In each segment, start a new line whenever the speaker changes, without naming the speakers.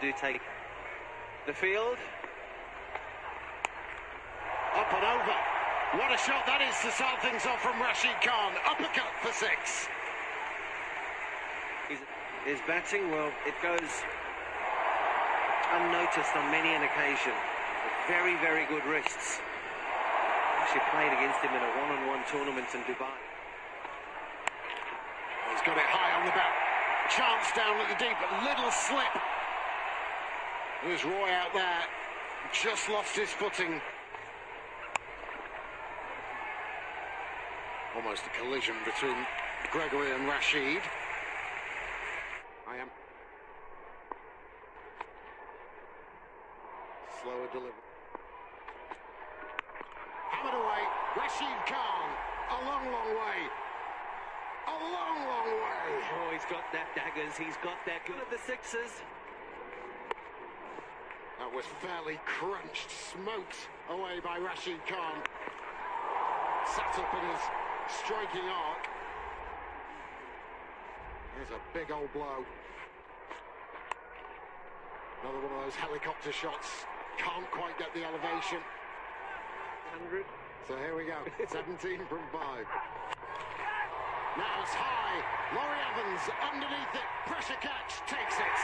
do take the field.
Up and over. What a shot that is to start things off from Rashid Khan. Uppercut for six.
His, his batting, well, it goes unnoticed on many an occasion. Very, very good wrists. Actually played against him in a one-on-one -on -one tournament in Dubai.
He's got it high on the bat. Chance down at the deep, little slip. There's Roy out there. Just lost his footing. Almost a collision between Gregory and Rashid. I am. Slower delivery. Hammered away. Rashid Khan. A long, long way. A long, long way.
Oh, he's got that daggers. He's got that good of the sixes.
That was fairly crunched, smoked away by Rashid Khan. Sat up in his striking arc. There's a big old blow. Another one of those helicopter shots. Can't quite get the elevation.
100.
So here we go. 17 from 5. Now it's high. Laurie Evans underneath it. Pressure catch. Takes it.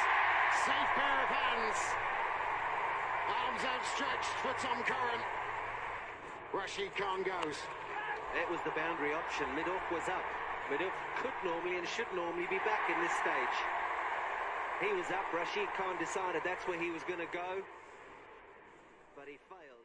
Safe pair of hands. Outstretched for Tom Curran. Rashid Khan goes.
That was the boundary option. Midoff was up. Midoff could normally and should normally be back in this stage. He was up. Rashid Khan decided that's where he was going to go. But he failed.